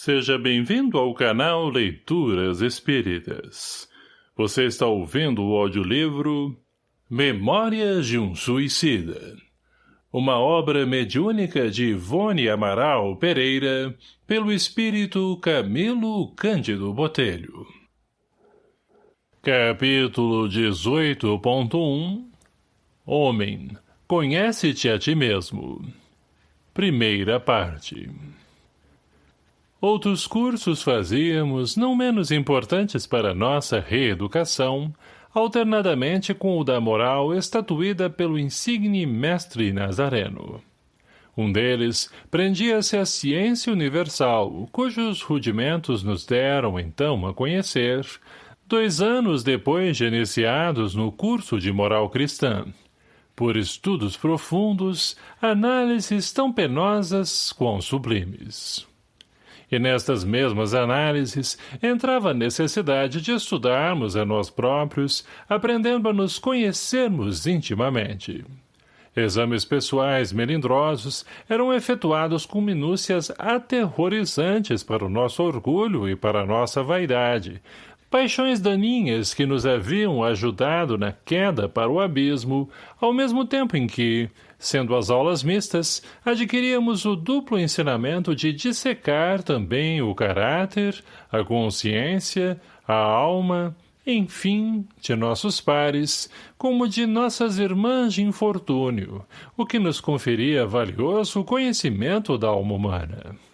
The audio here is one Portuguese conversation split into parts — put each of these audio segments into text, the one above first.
Seja bem-vindo ao canal Leituras Espíritas. Você está ouvindo o audiolivro Memórias de um Suicida. Uma obra mediúnica de Ivone Amaral Pereira, pelo espírito Camilo Cândido Botelho. Capítulo 18.1 Homem, conhece-te a ti mesmo. Primeira parte. Outros cursos fazíamos, não menos importantes para nossa reeducação, alternadamente com o da moral estatuída pelo insigne mestre Nazareno. Um deles prendia-se à ciência universal, cujos rudimentos nos deram então a conhecer, dois anos depois de iniciados no curso de moral cristã, por estudos profundos, análises tão penosas quão sublimes. E nestas mesmas análises entrava a necessidade de estudarmos a nós próprios, aprendendo a nos conhecermos intimamente. Exames pessoais melindrosos eram efetuados com minúcias aterrorizantes para o nosso orgulho e para a nossa vaidade, paixões daninhas que nos haviam ajudado na queda para o abismo, ao mesmo tempo em que, sendo as aulas mistas, adquiríamos o duplo ensinamento de dissecar também o caráter, a consciência, a alma, enfim, de nossos pares, como de nossas irmãs de infortúnio, o que nos conferia valioso conhecimento da alma humana.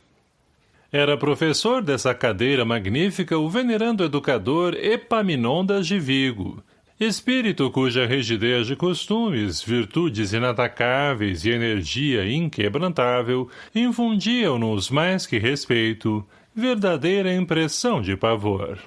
Era professor dessa cadeira magnífica o venerando educador Epaminondas de Vigo, espírito cuja rigidez de costumes, virtudes inatacáveis e energia inquebrantável infundiam-nos mais que respeito, verdadeira impressão de pavor.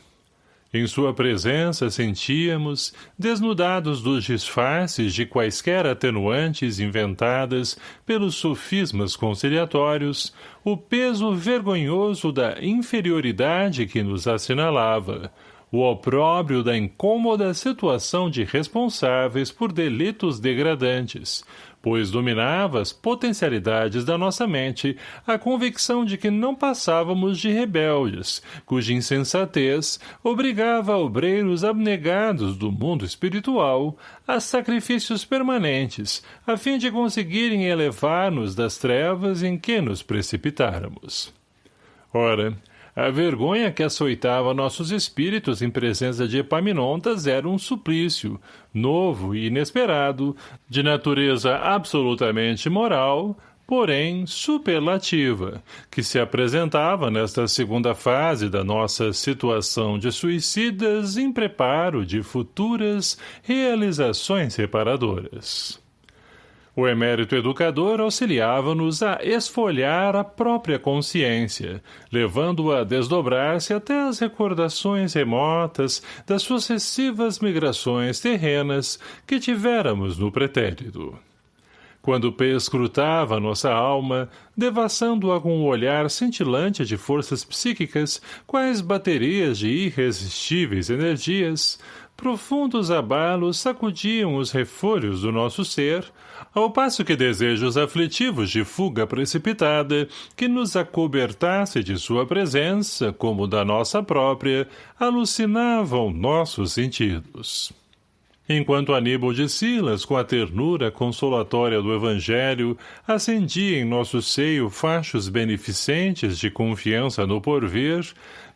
Em sua presença sentíamos, desnudados dos disfarces de quaisquer atenuantes inventadas pelos sofismas conciliatórios, o peso vergonhoso da inferioridade que nos assinalava, o opróbrio da incômoda situação de responsáveis por delitos degradantes, pois dominava as potencialidades da nossa mente a convicção de que não passávamos de rebeldes, cuja insensatez obrigava obreiros abnegados do mundo espiritual a sacrifícios permanentes, a fim de conseguirem elevar-nos das trevas em que nos precipitáramos. Ora, a vergonha que açoitava nossos espíritos em presença de Epaminondas era um suplício, novo e inesperado, de natureza absolutamente moral, porém superlativa, que se apresentava nesta segunda fase da nossa situação de suicidas em preparo de futuras realizações reparadoras. O emérito educador auxiliava-nos a esfolhar a própria consciência, levando-a a desdobrar-se até as recordações remotas das sucessivas migrações terrenas que tivéramos no pretérito. Quando perscrutava nossa alma, devassando-a com um olhar cintilante de forças psíquicas, quais baterias de irresistíveis energias, profundos abalos sacudiam os refolhos do nosso ser, ao passo que desejos aflitivos de fuga precipitada, que nos acobertasse de sua presença, como da nossa própria, alucinavam nossos sentidos. Enquanto Aníbal de Silas, com a ternura consolatória do Evangelho, acendia em nosso seio fachos beneficentes de confiança no porvir,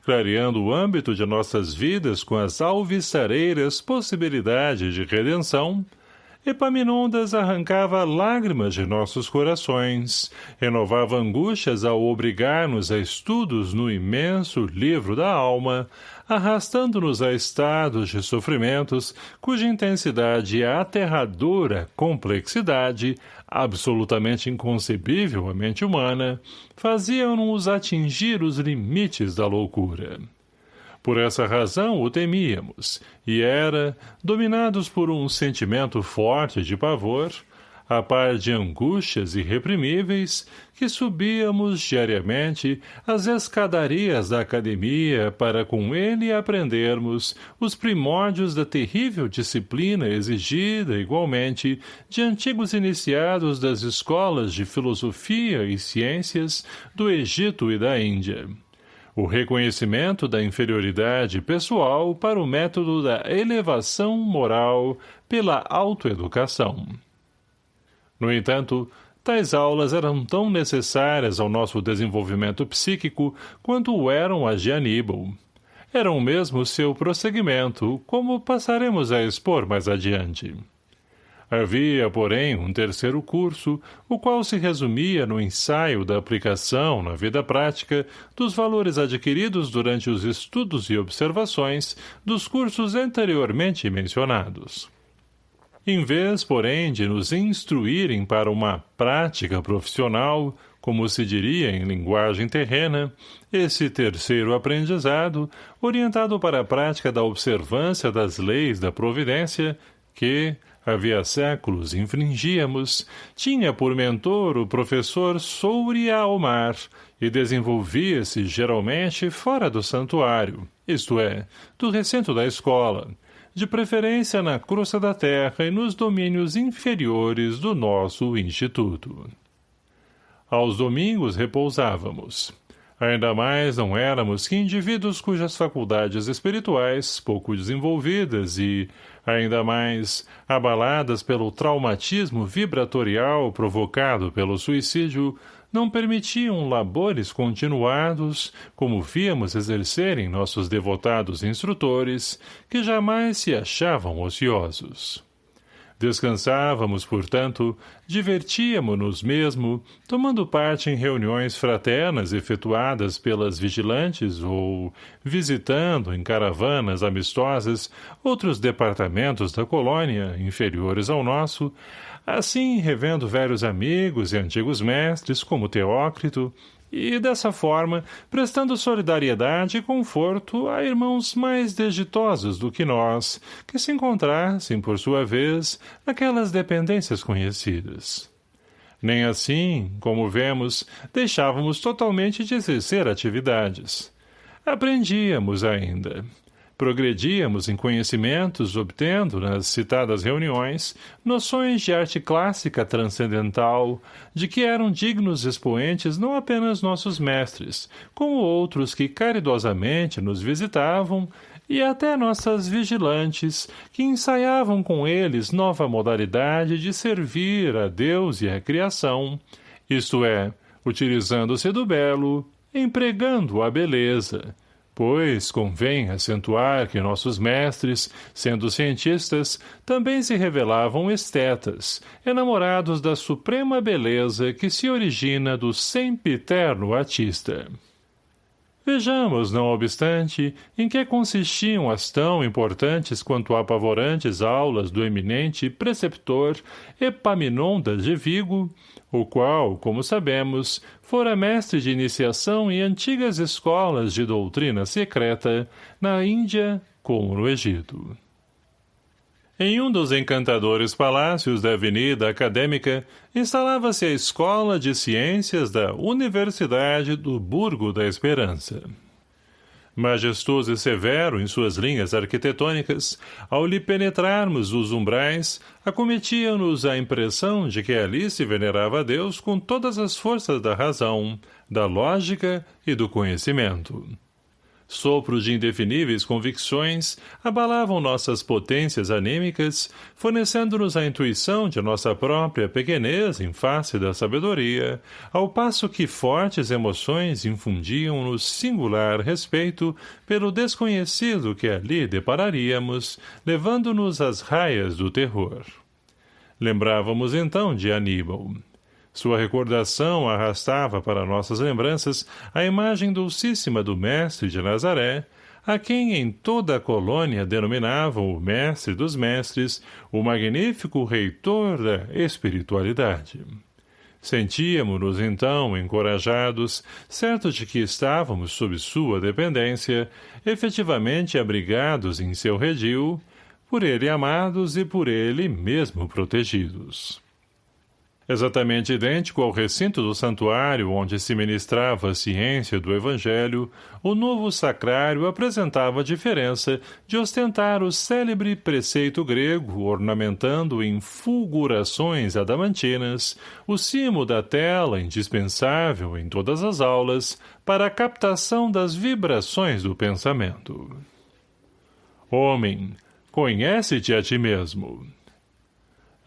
clareando o âmbito de nossas vidas com as alvissareiras possibilidades de redenção, Epaminondas arrancava lágrimas de nossos corações, renovava angústias ao obrigar-nos a estudos no imenso livro da alma, arrastando-nos a estados de sofrimentos cuja intensidade e aterradora complexidade, absolutamente inconcebível à mente humana, faziam-nos atingir os limites da loucura. Por essa razão o temíamos, e era, dominados por um sentimento forte de pavor, a par de angústias irreprimíveis, que subíamos diariamente as escadarias da academia para com ele aprendermos os primórdios da terrível disciplina exigida, igualmente, de antigos iniciados das escolas de filosofia e ciências do Egito e da Índia o reconhecimento da inferioridade pessoal para o método da elevação moral pela autoeducação. No entanto, tais aulas eram tão necessárias ao nosso desenvolvimento psíquico quanto o eram as de Aníbal. Eram mesmo seu prosseguimento, como passaremos a expor mais adiante. Havia, porém, um terceiro curso, o qual se resumia no ensaio da aplicação na vida prática dos valores adquiridos durante os estudos e observações dos cursos anteriormente mencionados. Em vez, porém, de nos instruírem para uma prática profissional, como se diria em linguagem terrena, esse terceiro aprendizado, orientado para a prática da observância das leis da providência, que, havia séculos infringíamos, tinha por mentor o professor Souria Almar e desenvolvia-se geralmente fora do santuário, isto é, do recinto da escola, de preferência na crosta da terra e nos domínios inferiores do nosso instituto. Aos domingos repousávamos. Ainda mais não éramos que indivíduos cujas faculdades espirituais, pouco desenvolvidas e, ainda mais, abaladas pelo traumatismo vibratorial provocado pelo suicídio, não permitiam labores continuados, como víamos exercerem nossos devotados instrutores, que jamais se achavam ociosos. Descansávamos, portanto, divertíamos-nos mesmo, tomando parte em reuniões fraternas efetuadas pelas vigilantes ou visitando, em caravanas amistosas, outros departamentos da colônia, inferiores ao nosso, assim revendo velhos amigos e antigos mestres, como Teócrito, e, dessa forma, prestando solidariedade e conforto a irmãos mais desditosos do que nós, que se encontrassem, por sua vez, naquelas dependências conhecidas. Nem assim, como vemos, deixávamos totalmente de exercer atividades. Aprendíamos ainda progredíamos em conhecimentos, obtendo, nas citadas reuniões, noções de arte clássica transcendental, de que eram dignos expoentes não apenas nossos mestres, como outros que caridosamente nos visitavam, e até nossas vigilantes, que ensaiavam com eles nova modalidade de servir a Deus e a criação, isto é, utilizando-se do belo, empregando a beleza, Pois convém acentuar que nossos mestres, sendo cientistas, também se revelavam estetas, enamorados da suprema beleza que se origina do sempiterno artista. Vejamos, não obstante, em que consistiam as tão importantes quanto apavorantes aulas do eminente preceptor Epaminondas de Vigo, o qual, como sabemos, fora mestre de iniciação em antigas escolas de doutrina secreta, na Índia como no Egito. Em um dos encantadores palácios da Avenida Acadêmica, instalava-se a Escola de Ciências da Universidade do Burgo da Esperança. Majestoso e severo em suas linhas arquitetônicas, ao lhe penetrarmos os umbrais, acometia-nos a impressão de que ali se venerava a Deus com todas as forças da razão, da lógica e do conhecimento. Sopros de indefiníveis convicções abalavam nossas potências anímicas, fornecendo-nos a intuição de nossa própria pequenez em face da sabedoria, ao passo que fortes emoções infundiam-nos singular respeito pelo desconhecido que ali depararíamos, levando-nos às raias do terror. Lembrávamos então de Aníbal. Sua recordação arrastava para nossas lembranças a imagem dulcíssima do mestre de Nazaré, a quem em toda a colônia denominavam o mestre dos mestres, o magnífico reitor da espiritualidade. Sentíamos-nos, então, encorajados, certos de que estávamos sob sua dependência, efetivamente abrigados em seu redil, por ele amados e por ele mesmo protegidos. Exatamente idêntico ao recinto do santuário onde se ministrava a ciência do evangelho, o novo sacrário apresentava a diferença de ostentar o célebre preceito grego ornamentando em fulgurações adamantinas o cimo da tela indispensável em todas as aulas para a captação das vibrações do pensamento. Homem, conhece-te a ti mesmo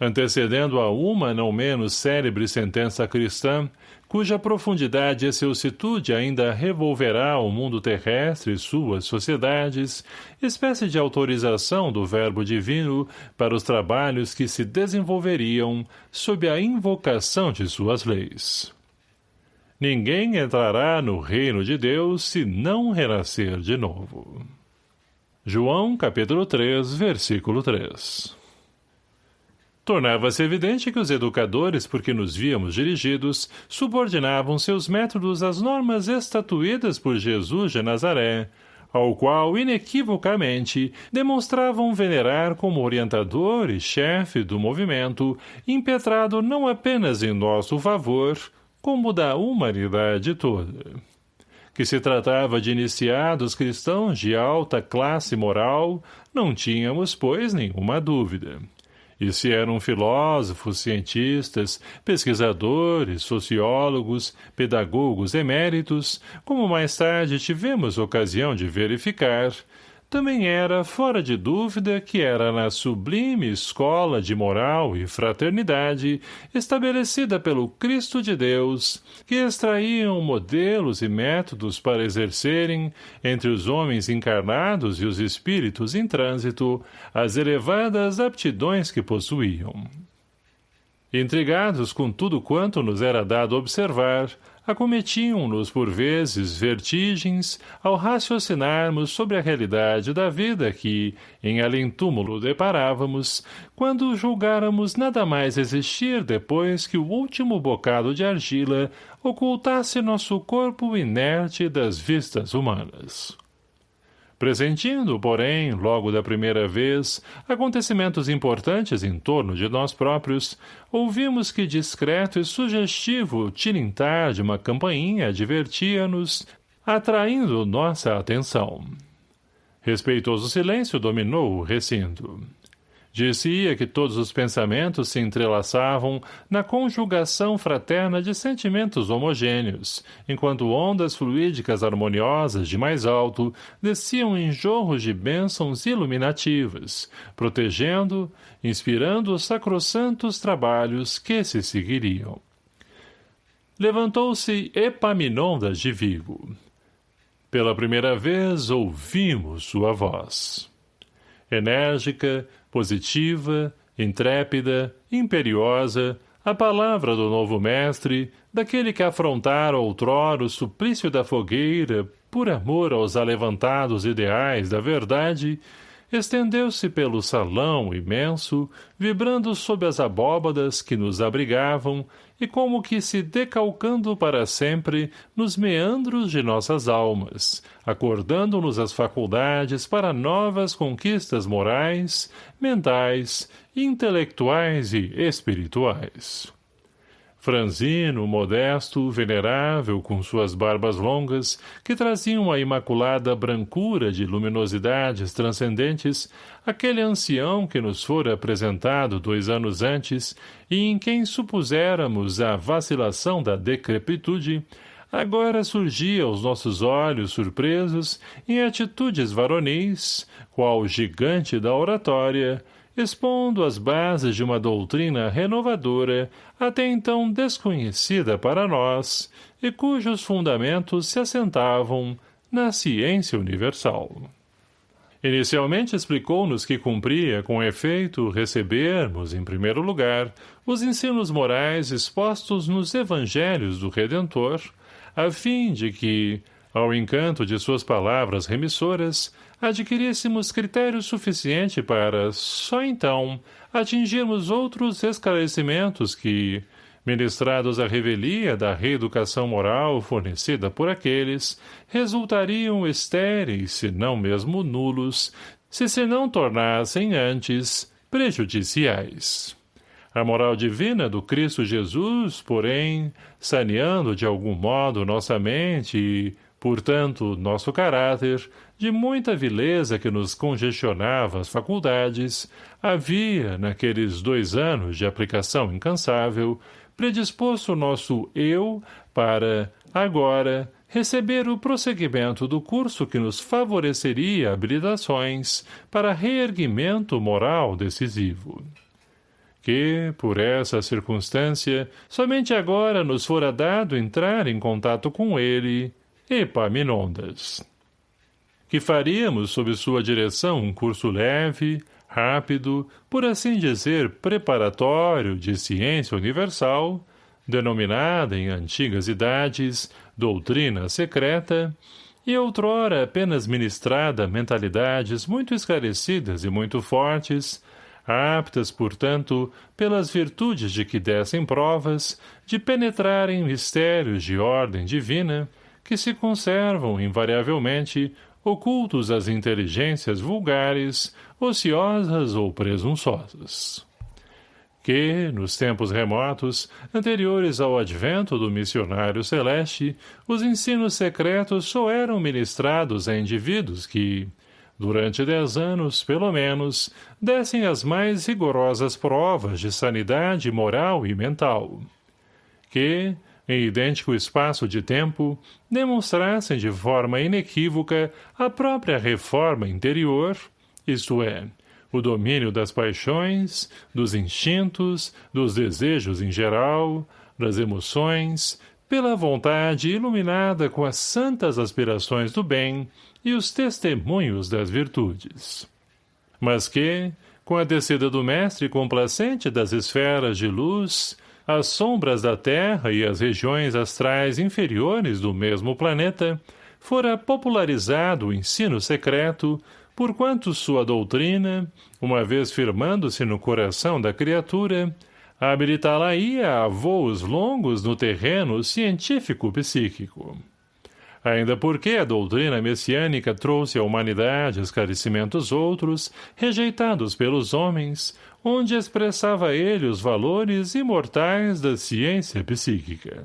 antecedendo a uma não menos célebre sentença cristã, cuja profundidade e excelsitude ainda revolverá o mundo terrestre e suas sociedades, espécie de autorização do verbo divino para os trabalhos que se desenvolveriam sob a invocação de suas leis. Ninguém entrará no reino de Deus se não renascer de novo. João capítulo 3, versículo 3 Tornava-se evidente que os educadores por que nos víamos dirigidos subordinavam seus métodos às normas estatuídas por Jesus de Nazaré, ao qual, inequivocamente, demonstravam venerar como orientador e chefe do movimento, impetrado não apenas em nosso favor, como da humanidade toda. Que se tratava de iniciados cristãos de alta classe moral, não tínhamos, pois, nenhuma dúvida. E se eram filósofos, cientistas, pesquisadores, sociólogos, pedagogos eméritos, como mais tarde tivemos ocasião de verificar, também era fora de dúvida que era na sublime escola de moral e fraternidade estabelecida pelo Cristo de Deus que extraíam modelos e métodos para exercerem, entre os homens encarnados e os espíritos em trânsito, as elevadas aptidões que possuíam. Intrigados com tudo quanto nos era dado observar, acometiam-nos por vezes vertigens ao raciocinarmos sobre a realidade da vida que, em além-túmulo deparávamos, quando julgáramos nada mais existir depois que o último bocado de argila ocultasse nosso corpo inerte das vistas humanas. Presentindo, porém, logo da primeira vez, acontecimentos importantes em torno de nós próprios, ouvimos que discreto e sugestivo tilintar de uma campainha divertia-nos, atraindo nossa atenção. Respeitoso silêncio dominou o recinto. Dizia que todos os pensamentos se entrelaçavam na conjugação fraterna de sentimentos homogêneos, enquanto ondas fluídicas harmoniosas de mais alto desciam em jorros de bênçãos iluminativas, protegendo, inspirando os sacrossantos trabalhos que se seguiriam. Levantou-se Epaminondas de Vigo. Pela primeira vez ouvimos sua voz. Enérgica, positiva, intrépida, imperiosa, a palavra do novo mestre, daquele que afrontara outrora o suplício da fogueira por amor aos alevantados ideais da verdade, estendeu-se pelo salão imenso, vibrando sob as abóbadas que nos abrigavam e como que se decalcando para sempre nos meandros de nossas almas, acordando-nos as faculdades para novas conquistas morais, mentais, intelectuais e espirituais. Franzino, modesto, venerável, com suas barbas longas, que traziam a imaculada brancura de luminosidades transcendentes, aquele ancião que nos fora apresentado dois anos antes e em quem supuséramos a vacilação da decrepitude, agora surgia aos nossos olhos surpresos em atitudes varonis, qual gigante da oratória, expondo as bases de uma doutrina renovadora até então desconhecida para nós e cujos fundamentos se assentavam na ciência universal. Inicialmente explicou-nos que cumpria, com efeito, recebermos, em primeiro lugar, os ensinos morais expostos nos evangelhos do Redentor, a fim de que, ao encanto de suas palavras remissoras, adquiríssemos critério suficiente para, só então, atingirmos outros esclarecimentos que, ministrados à revelia da reeducação moral fornecida por aqueles, resultariam estéreis, se não mesmo nulos, se se não tornassem antes prejudiciais. A moral divina do Cristo Jesus, porém, saneando de algum modo nossa mente e, portanto, nosso caráter, de muita vileza que nos congestionava as faculdades, havia, naqueles dois anos de aplicação incansável, predisposto o nosso eu para, agora, receber o prosseguimento do curso que nos favoreceria habilitações para reerguimento moral decisivo. Que, por essa circunstância, somente agora nos fora dado entrar em contato com ele, Epaminondas. Que faríamos sob sua direção um curso leve, rápido, por assim dizer, preparatório de ciência universal, denominada em antigas idades doutrina secreta, e outrora apenas ministrada a mentalidades muito esclarecidas e muito fortes, aptas, portanto, pelas virtudes de que dessem provas, de penetrar em mistérios de ordem divina, que se conservam, invariavelmente, ocultos às inteligências vulgares, ociosas ou presunçosas. Que, nos tempos remotos, anteriores ao advento do missionário celeste, os ensinos secretos só eram ministrados a indivíduos que, durante dez anos, pelo menos, dessem as mais rigorosas provas de sanidade moral e mental. Que, em idêntico espaço de tempo, demonstrassem de forma inequívoca a própria reforma interior, isto é, o domínio das paixões, dos instintos, dos desejos em geral, das emoções, pela vontade iluminada com as santas aspirações do bem e os testemunhos das virtudes. Mas que, com a descida do mestre complacente das esferas de luz, as sombras da Terra e as regiões astrais inferiores do mesmo planeta, fora popularizado o ensino secreto, porquanto sua doutrina, uma vez firmando-se no coração da criatura, habilitá-la-ia a voos longos no terreno científico-psíquico. Ainda porque a doutrina messiânica trouxe à humanidade esclarecimentos outros, rejeitados pelos homens, onde expressava ele os valores imortais da ciência psíquica.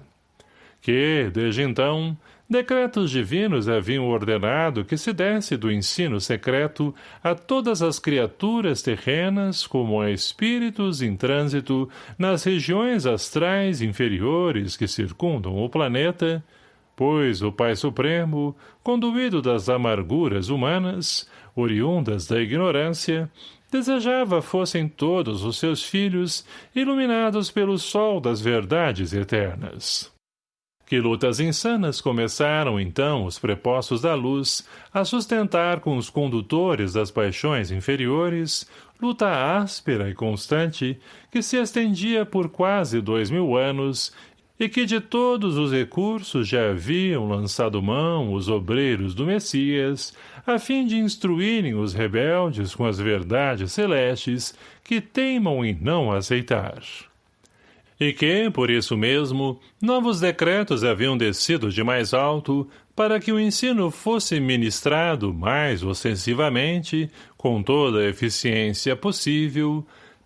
Que, desde então, decretos divinos haviam ordenado que se desse do ensino secreto a todas as criaturas terrenas como a espíritos em trânsito nas regiões astrais inferiores que circundam o planeta, pois o Pai Supremo, conduído das amarguras humanas, oriundas da ignorância, desejava fossem todos os seus filhos iluminados pelo sol das verdades eternas. Que lutas insanas começaram, então, os prepostos da luz a sustentar com os condutores das paixões inferiores, luta áspera e constante, que se estendia por quase dois mil anos e que de todos os recursos já haviam lançado mão os obreiros do Messias, a fim de instruírem os rebeldes com as verdades celestes que teimam em não aceitar. E que, por isso mesmo, novos decretos haviam descido de mais alto para que o ensino fosse ministrado mais ostensivamente, com toda a eficiência possível,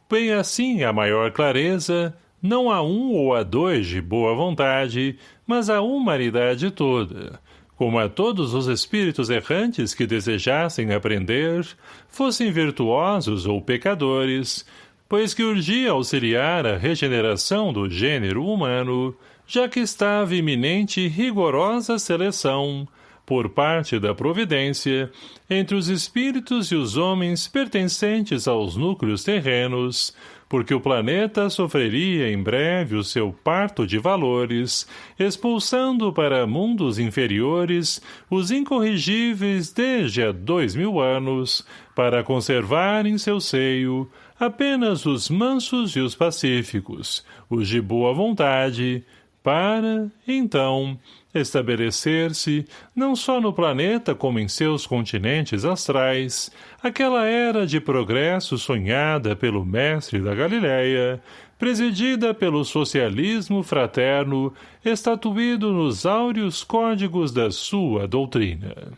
bem assim a maior clareza, não a um ou a dois de boa vontade, mas a humanidade toda, como a todos os espíritos errantes que desejassem aprender, fossem virtuosos ou pecadores, pois que urgia auxiliar a regeneração do gênero humano, já que estava iminente rigorosa seleção, por parte da providência, entre os espíritos e os homens pertencentes aos núcleos terrenos, porque o planeta sofreria em breve o seu parto de valores, expulsando para mundos inferiores os incorrigíveis desde há dois mil anos, para conservar em seu seio apenas os mansos e os pacíficos, os de boa vontade, para, então, estabelecer-se, não só no planeta como em seus continentes astrais, aquela era de progresso sonhada pelo mestre da Galileia, presidida pelo socialismo fraterno, estatuído nos áureos códigos da sua doutrina.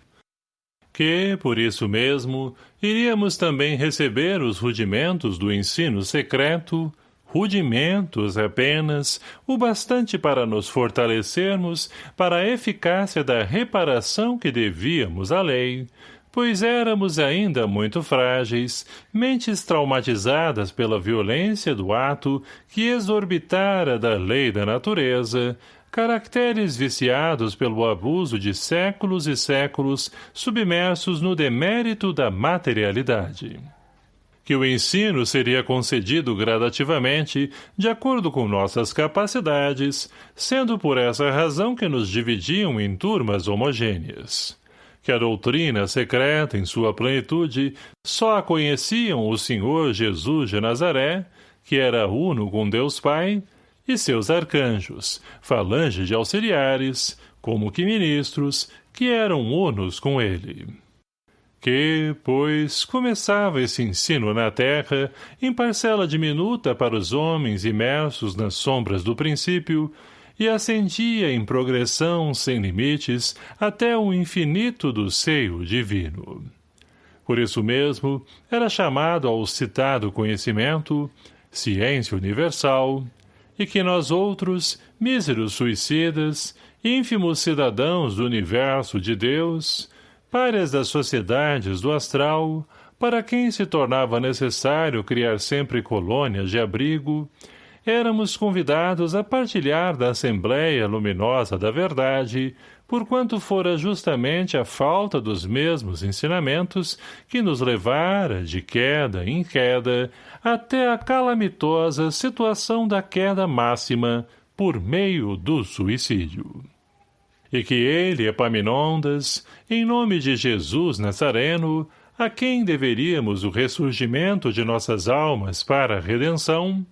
Que, por isso mesmo, iríamos também receber os rudimentos do ensino secreto, rudimentos apenas, o bastante para nos fortalecermos para a eficácia da reparação que devíamos à lei, pois éramos ainda muito frágeis, mentes traumatizadas pela violência do ato que exorbitara da lei da natureza, caracteres viciados pelo abuso de séculos e séculos submersos no demérito da materialidade. Que o ensino seria concedido gradativamente, de acordo com nossas capacidades, sendo por essa razão que nos dividiam em turmas homogêneas que a doutrina secreta em sua plenitude só a conheciam o Senhor Jesus de Nazaré, que era uno com Deus Pai, e seus arcanjos, falange de auxiliares, como que ministros, que eram unos com ele. Que, pois, começava esse ensino na terra, em parcela diminuta para os homens imersos nas sombras do princípio, e ascendia em progressão sem limites até o infinito do seio divino. Por isso mesmo, era chamado ao citado conhecimento, ciência universal, e que nós outros, míseros suicidas, ínfimos cidadãos do universo de Deus, párias das sociedades do astral, para quem se tornava necessário criar sempre colônias de abrigo, éramos convidados a partilhar da Assembleia Luminosa da Verdade, porquanto fora justamente a falta dos mesmos ensinamentos que nos levara, de queda em queda, até a calamitosa situação da queda máxima por meio do suicídio. E que ele, Epaminondas, em nome de Jesus Nazareno, a quem deveríamos o ressurgimento de nossas almas para a redenção,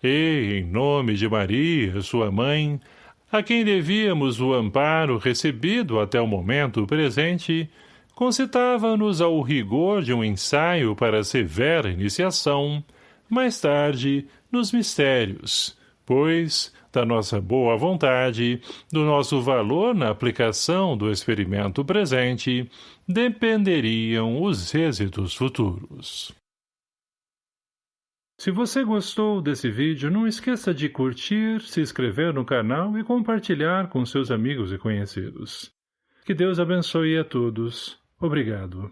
e, em nome de Maria, sua mãe, a quem devíamos o amparo recebido até o momento presente, concitava-nos ao rigor de um ensaio para severa iniciação, mais tarde, nos mistérios, pois, da nossa boa vontade, do nosso valor na aplicação do experimento presente, dependeriam os êxitos futuros. Se você gostou desse vídeo, não esqueça de curtir, se inscrever no canal e compartilhar com seus amigos e conhecidos. Que Deus abençoe a todos. Obrigado.